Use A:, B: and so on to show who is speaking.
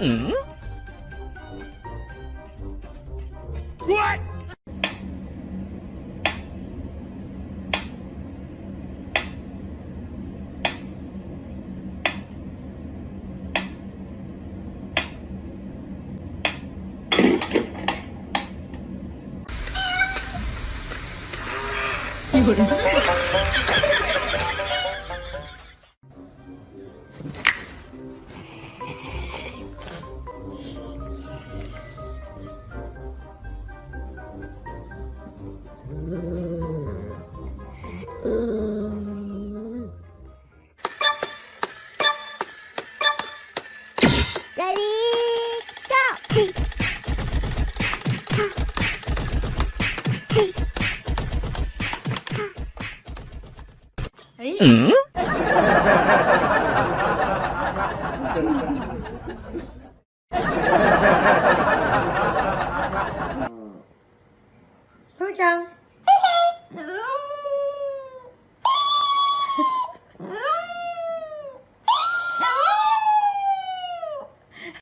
A: 嗯。What？有
B: Ready, go!
A: Ừ?
C: Hứa chăng?